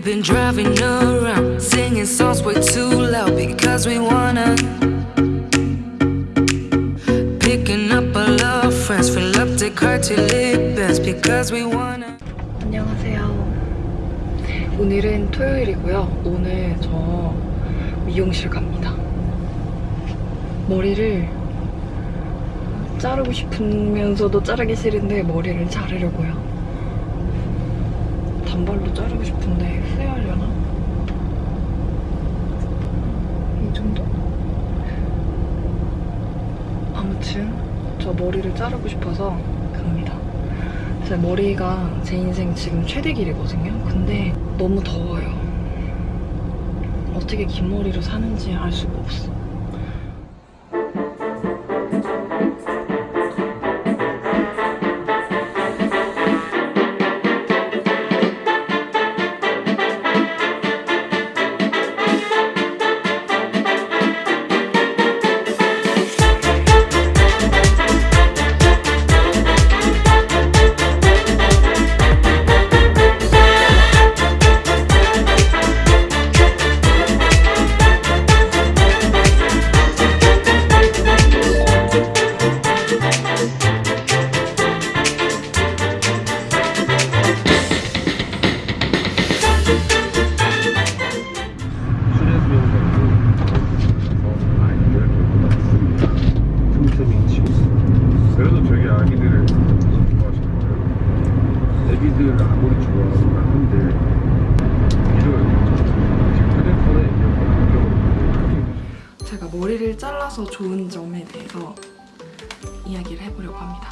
We've been driving around, singing songs way too loud because we wanna. Picking up our friends, fill up the car till it bends because we wanna. 안녕하세요. 오늘은 토요일이고요. 오늘 저 미용실 갑니다. 머리를 자르고 싶으면서도 자르기 싫은데 머리를 자르려고요. 단발로 자르고 싶은데 후회하려나? 이 정도? 아무튼 저 머리를 자르고 싶어서 갑니다. 제 머리가 제 인생 지금 최대 길이거든요. 근데 너무 더워요. 어떻게 긴 머리로 사는지 알 수가 없어. 잘라서 좋은 점에 대해서 이야기를 해보려고 합니다.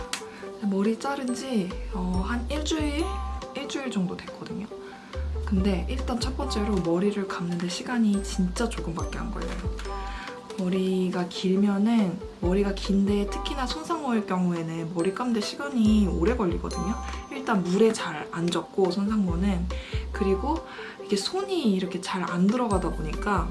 머리 자른 지 어, 한 일주일? 일주일 정도 됐거든요. 근데 일단 첫 번째로 머리를 감는데 시간이 진짜 조금밖에 안 걸려요. 머리가 길면은 머리가 긴데 특히나 손상모일 경우에는 머리 감는데 시간이 오래 걸리거든요. 일단 물에 잘 안 젖고 손상모는 그리고 이게 손이 이렇게 잘 안 들어가다 보니까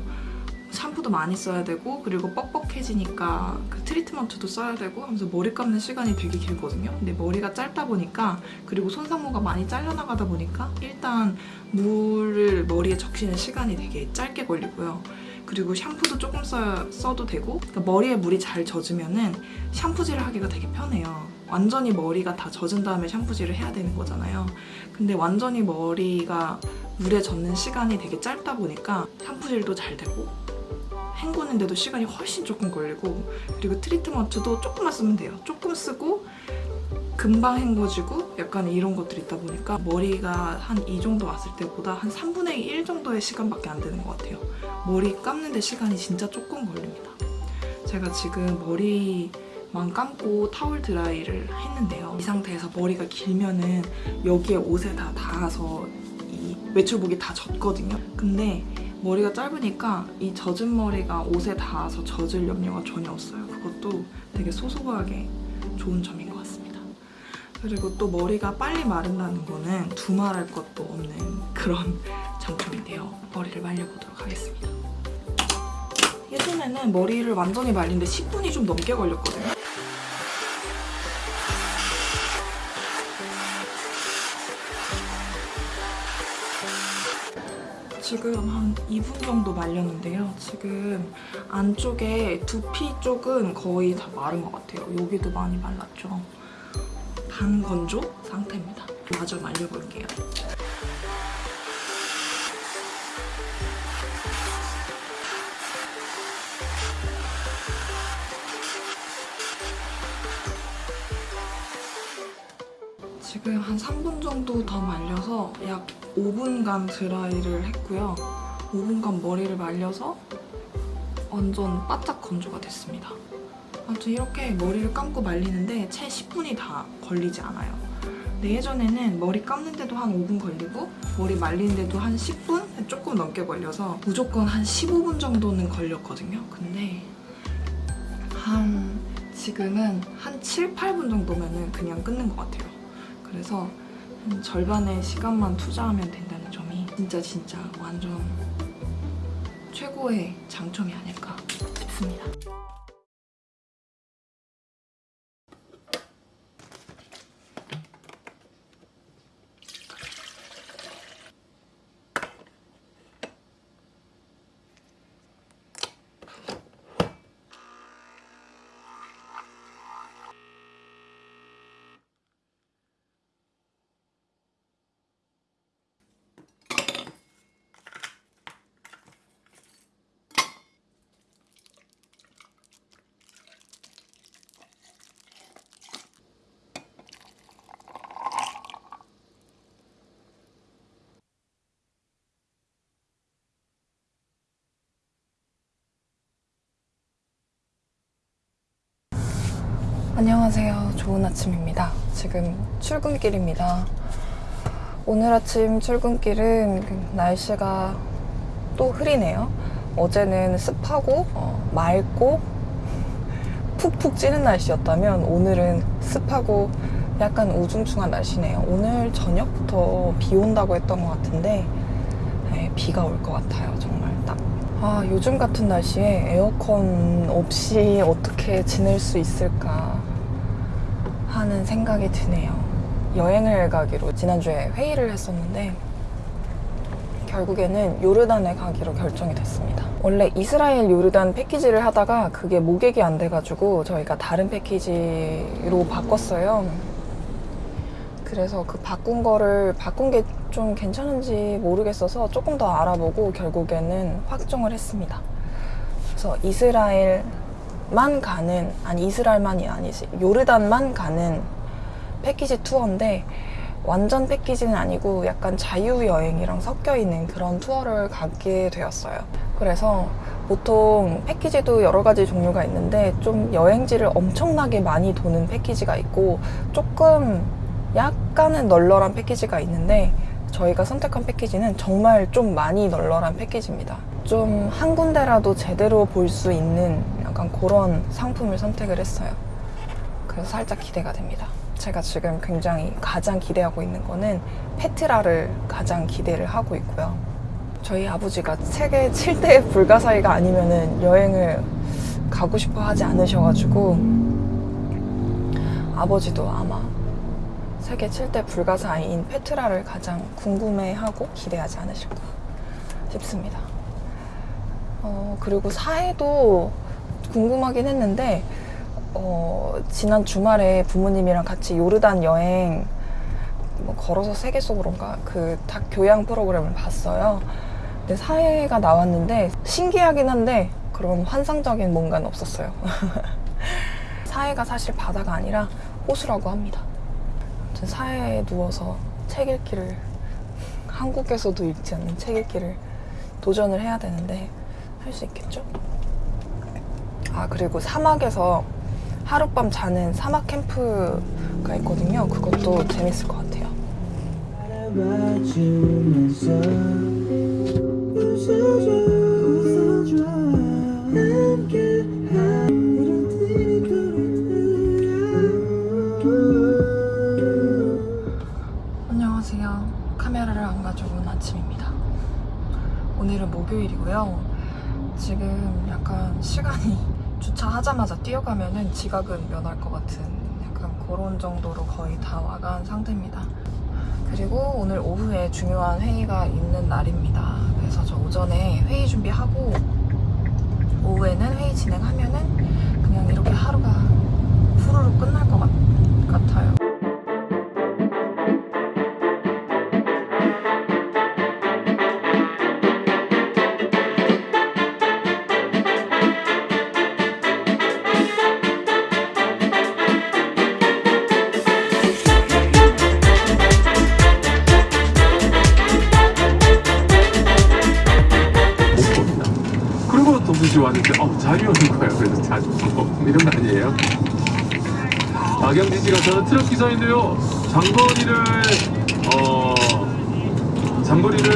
샴푸도 많이 써야 되고 그리고 뻑뻑해지니까 그 트리트먼트도 써야 되고 하면서 머리 감는 시간이 되게 길거든요. 근데 머리가 짧다 보니까 그리고 손상모가 많이 잘려나가다 보니까 일단 물을 머리에 적시는 시간이 되게 짧게 걸리고요. 그리고 샴푸도 조금 써, 써도 되고 그러니까 머리에 물이 잘 젖으면 은 샴푸질을 하기가 되게 편해요. 완전히 머리가 다 젖은 다음에 샴푸질을 해야 되는 거잖아요. 근데 완전히 머리가 물에 젖는 시간이 되게 짧다 보니까 샴푸질도 잘 되고 헹구는데도 시간이 훨씬 조금 걸리고 그리고 트리트먼트도 조금만 쓰면 돼요. 조금 쓰고 금방 헹궈지고 약간 이런 것들이 있다 보니까 머리가 한 이 정도 왔을 때보다 한 3분의 1 정도의 시간밖에 안 되는 것 같아요. 머리 감는데 시간이 진짜 조금 걸립니다. 제가 지금 머리만 감고 타월 드라이를 했는데요. 이 상태에서 머리가 길면은 여기에 옷에 다 닿아서 이 외출복이 다 젖거든요. 근데 머리가 짧으니까 이 젖은 머리가 옷에 닿아서 젖을 염려가 전혀 없어요. 그것도 되게 소소하게 좋은 점인 것 같습니다. 그리고 또 머리가 빨리 마른다는 거는 두말할 것도 없는 그런 장점인데요. 머리를 말려보도록 하겠습니다. 예전에는 머리를 완전히 말리는데 10분이 좀 넘게 걸렸거든요. 지금 한 2분 정도 말렸는데요. 지금 안쪽에 두피 쪽은 거의 다 마른 것 같아요. 여기도 많이 말랐죠. 반건조 상태입니다. 마저 말려볼게요. 지금 한 3분 정도 더 말려서 약 5분간 드라이를 했고요. 5분간 머리를 말려서 완전 바짝 건조가 됐습니다. 아무튼 이렇게 머리를 감고 말리는데 채 10분이 다 걸리지 않아요. 근데 예전에는 머리 감는데도 한 5분 걸리고 머리 말리는데도 한 10분? 조금 넘게 걸려서 무조건 한 15분 정도는 걸렸거든요. 근데 한 지금은 한 7, 8분 정도면 그냥 끊는 것 같아요. 그래서 한 절반의 시간만 투자하면 된다는 점이 진짜 진짜 완전 최고의 장점이 아닐까 싶습니다. 안녕하세요. 좋은 아침입니다. 지금 출근길입니다. 오늘 아침 출근길은 그 날씨가 또 흐리네요. 어제는 습하고 어, 맑고 푹푹 찌는 날씨였다면 오늘은 습하고 약간 우중충한 날씨네요. 오늘 저녁부터 비 온다고 했던 것 같은데 네, 비가 올 것 같아요. 정말 딱. 아, 요즘 같은 날씨에 에어컨 없이 어떻게 지낼 수 있을까 하는 생각이 드네요. 여행을 가기로 지난주에 회의를 했었는데 결국에는 요르단에 가기로 결정이 됐습니다. 원래 이스라엘 요르단 패키지를 하다가 그게 모객이 안 돼가지고 저희가 다른 패키지로 바꿨어요. 그래서 그 바꾼 거를 바꾼 게 좀 괜찮은지 모르겠어서 조금 더 알아보고 결국에는 확정을 했습니다. 그래서 이스라엘 만 가는 아니 이스라엘만이 아니지 요르단만 가는 패키지 투어인데 완전 패키지는 아니고 약간 자유 여행이랑 섞여 있는 그런 투어를 가게 되었어요. 그래서 보통 패키지도 여러 가지 종류가 있는데 좀 여행지를 엄청나게 많이 도는 패키지가 있고 조금 약간은 널널한 패키지가 있는데 저희가 선택한 패키지는 정말 좀 많이 널널한 패키지입니다. 좀 한 군데라도 제대로 볼 수 있는 약간 그런 상품을 선택을 했어요. 그래서 살짝 기대가 됩니다. 제가 지금 굉장히 가장 기대하고 있는 거는 페트라를 가장 기대를 하고 있고요. 저희 아버지가 세계 7대 불가사의가 아니면 은 여행을 가고 싶어 하지 않으셔가지고 아버지도 아마 세계 7대 불가사의인 페트라를 가장 궁금해하고 기대하지 않으실까 싶습니다. 어, 그리고 사해도 궁금하긴 했는데 어, 지난 주말에 부모님이랑 같이 요르단 여행 뭐 걸어서 세계 속으로인가 그다 교양 프로그램을 봤어요. 근데 사회가 나왔는데 신기하긴 한데 그런 환상적인 뭔가는 없었어요. 사회가 사실 바다가 아니라 호수라고 합니다. 아무튼 사회에 누워서 책 읽기를 한국에서도 읽지 않는 책 읽기를 도전을 해야 되는데 할 수 있겠죠? 아 그리고 사막에서 하룻밤 자는 사막 캠프가 있거든요. 그것도 재밌을 것 같아요. 하자마자 뛰어가면은 지각은 면할 것 같은 약간 그런 정도로 거의 다 와간 상태입니다. 그리고 오늘 오후에 중요한 회의가 있는 날입니다. 그래서 저 오전에 회의 준비하고 오후에는 회의 진행하면은 그냥 이렇게 하루가 후루룩 끝날 것 같, 같아요. 동시에 왔는데 어, 잠이 오는 거예요. 그래서 자주 뭐 이런 거 아니에요? 박영진 씨가 저는 트럭 기사인데요. 장거리를 어 장거리를